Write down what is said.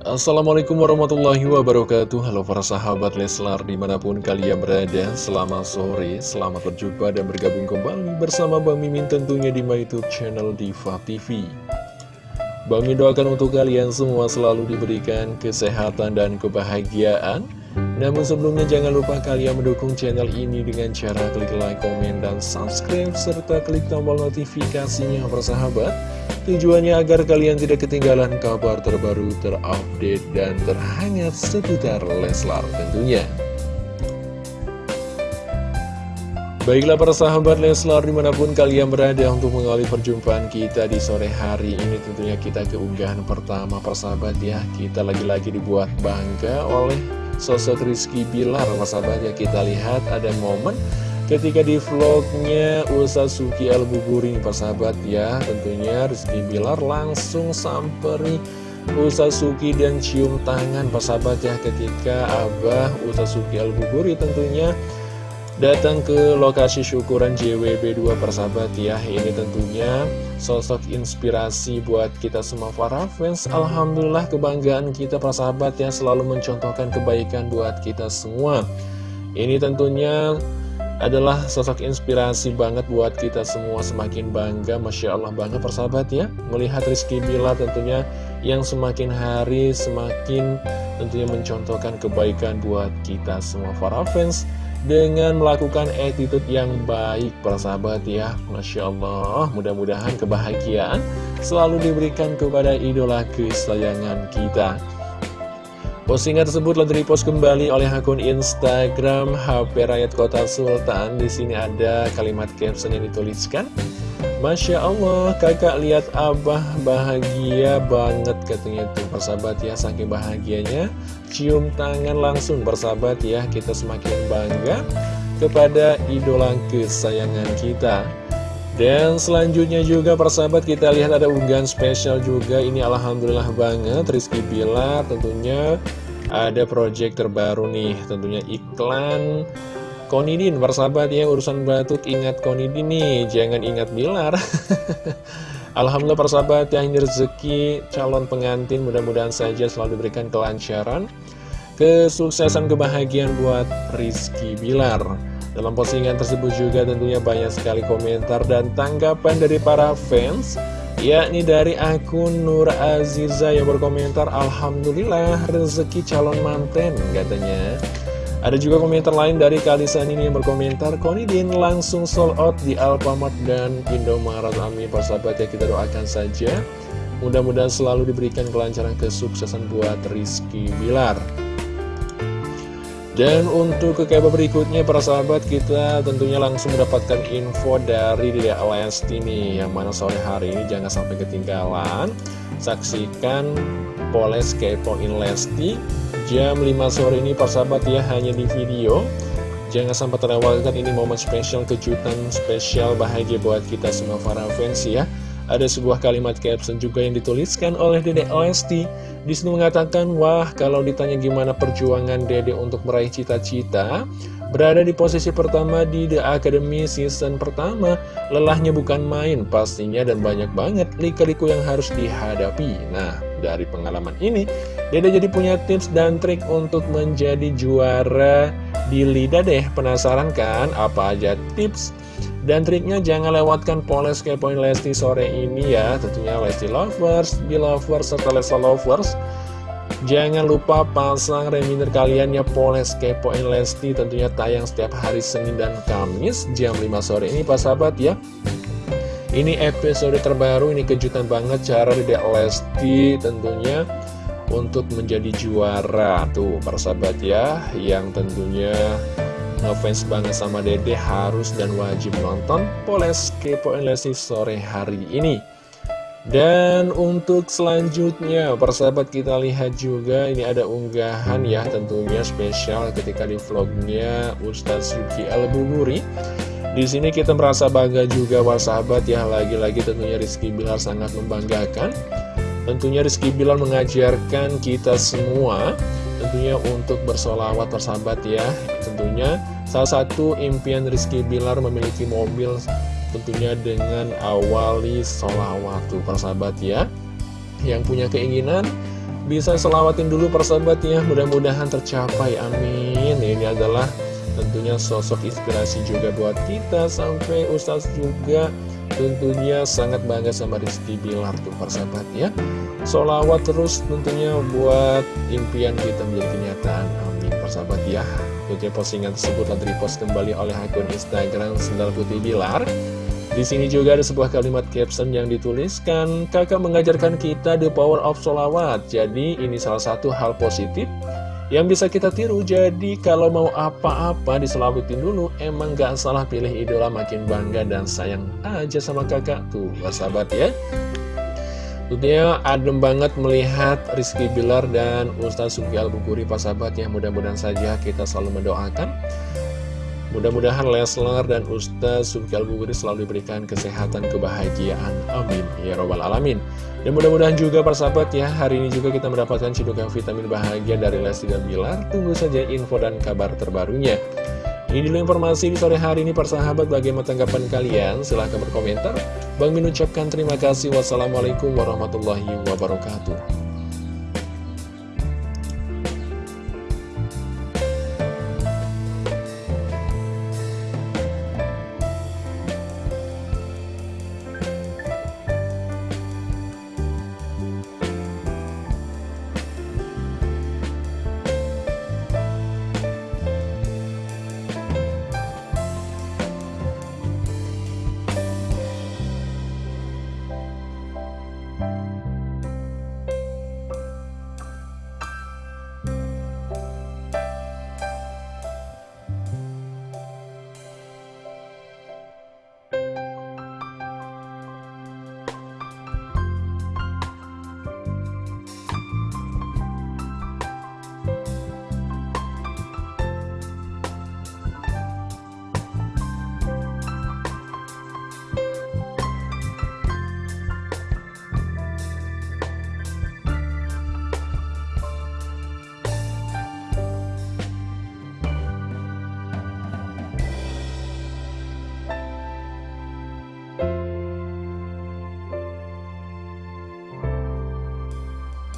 Assalamualaikum warahmatullahi wabarakatuh. Halo para sahabat Leslar di mana pun kalian berada Selamat sore, selamat berjumpa dan bergabung kembali bersama Bang Mimin tentunya di my youtube channel Diva TV Bang Mimin doakan untuk kalian semua selalu diberikan kesehatan dan kebahagiaan. Namun sebelumnya jangan lupa kalian mendukung channel ini dengan cara klik like, komen, dan subscribe Serta klik tombol notifikasinya para sahabat Tujuannya agar kalian tidak ketinggalan kabar terbaru, terupdate, dan terhangat seputar Leslar tentunya. Baiklah para sahabat Leslar di mana pun kalian berada untuk mengawali perjumpaan kita di sore hari ini tentunya kita keunggahan pertama persahabat ya kita lagi-lagi dibuat bangga oleh sosok Rizky Bilar persahabat ya kita lihat ada momen Ketika di vlognya Suki Al-Buburing persahabat ya Tentunya Rizky Bilar langsung samperi Suki dan cium tangan persahabat ya. Ketika Abah Suki Al-Buburi tentunya datang ke lokasi syukuran JWB2 persahabat ya. Ini tentunya sosok inspirasi buat kita semua para fans. Alhamdulillah kebanggaan kita persahabat ya Selalu mencontohkan kebaikan buat kita semua. Ini tentunya adalah sosok inspirasi banget buat kita semua semakin bangga Masya Allah banget persahabat ya Melihat Rizky Bila tentunya yang semakin hari semakin tentunya mencontohkan kebaikan buat kita semua. Para fans Dengan melakukan attitude yang baik persahabat ya Masya Allah. Mudah-mudahan kebahagiaan selalu diberikan kepada idola kesayangan kita Postingan tersebut telah repost kembali oleh akun Instagram HP Rakyat Kota Sultan. Di sini ada kalimat caption yang dituliskan. Masya Allah, kakak lihat abah bahagia banget katanya tuh persahabat ya, saking bahagianya. Cium tangan langsung persahabat ya, kita semakin bangga kepada idola kesayangan kita. Dan selanjutnya juga persahabat kita lihat ada unggahan spesial juga. Ini Alhamdulillah banget Rizky Bilar tentunya ada project terbaru nih Tentunya iklan Konidin persahabat ya urusan batuk ingat Konidin nih Jangan ingat Bilar. Alhamdulillah persahabat yang rezeki calon pengantin mudah-mudahan saja selalu diberikan kelancaran Kesuksesan kebahagiaan buat Rizky Bilar dalam postingan tersebut juga tentunya banyak sekali komentar dan tanggapan dari para fans yakni dari akun Nur Aziza yang berkomentar Alhamdulillah rezeki calon manten katanya. Ada juga komentar lain dari Kalisan ini yang berkomentar Konidin langsung sold out di Alfamart dan Indomaret. Amin persahabat ya kita doakan saja. Mudah-mudahan selalu diberikan kelancaran kesuksesan buat Rizky Bilar dan untuk ke kabar berikutnya para sahabat kita tentunya langsung mendapatkan info dari Dede Lesti nih Yang mana sore hari ini jangan sampai ketinggalan. Saksikan Poles Kepoin Lesti Jam 5 sore ini para sahabat ya hanya di video. Jangan sampai terlewatkan ini momen spesial kejutan spesial bahagia buat kita semua para fans ya ada sebuah kalimat caption juga yang dituliskan oleh Dede Lesti. Di sini mengatakan, wah kalau ditanya gimana perjuangan Dede untuk meraih cita-cita, berada di posisi pertama di The Academy season pertama, lelahnya bukan main pastinya dan banyak banget lika-liku yang harus dihadapi. Nah, dari pengalaman ini, Dede jadi punya tips dan trik untuk menjadi juara di Lida deh. Penasaran kan apa aja tips dan triknya jangan lewatkan poles kepoin Lesti sore ini ya. Tentunya Lesti Lovers, Belovers, serta Lesti Lovers. Jangan lupa pasang reminder kalian ya Poles Kepoin Lesti tentunya tayang setiap hari Senin dan Kamis jam 5 sore ini Pak sahabat ya. Ini episode terbaru, ini kejutan banget cara Dedek Lesti tentunya untuk menjadi juara. Tuh persahabat ya. Yang tentunya ngefans banget sama dede harus dan wajib nonton Poles Kepoin Lesti sore hari ini. Dan untuk selanjutnya persahabat kita lihat juga ini ada unggahan ya tentunya spesial ketika di vlognya Ustadz Suki Al-Buburi di sini kita merasa bangga juga sahabat ya lagi-lagi tentunya Rizky Bilar sangat membanggakan tentunya Rizky Bilar mengajarkan kita semua tentunya untuk bersolawat persahabat ya. Tentunya salah satu impian Rizky Bilar memiliki mobil tentunya dengan awali solawat tuh persahabat ya. Yang punya keinginan bisa selawatin dulu persahabat ya. Mudah-mudahan tercapai amin. Ini adalah tentunya sosok inspirasi juga buat kita sampai Ustaz juga tentunya sangat bangga sama Rizky Bilar tuh persahabat ya. Solawat terus tentunya buat impian kita menjadi kenyataan. Amin persahabat ya. Tentunya postingan tersebut telah repost kembali oleh akun Instagram Sendal Putih Bilar. Di sini juga ada sebuah kalimat caption yang dituliskan, kakak mengajarkan kita the power of solawat. Jadi ini salah satu hal positif yang bisa kita tiru. Jadi kalau mau apa-apa diselawatin dulu, emang gak salah pilih idola makin bangga dan sayang aja sama kakak. Tuh, sahabat ya. Tentunya adem banget melihat Rizky Bilar dan Ustaz Sugial Bukuri, Pak sahabat ya. Mudah-mudahan saja kita selalu mendoakan Mudah-mudahan Leslar dan Ustaz Subki al selalu diberikan kesehatan, kebahagiaan. Amin. Ya Robbal Alamin. Dan mudah-mudahan juga persahabat ya, hari ini juga kita mendapatkan cedukan vitamin bahagia dari Lesti dan Bilar. Tunggu saja info dan kabar terbarunya. Ini dulu informasi di sore hari ini persahabat bagaimana tanggapan kalian silahkan berkomentar Bang Min ucapkan terima kasih Wassalamualaikum warahmatullahi wabarakatuh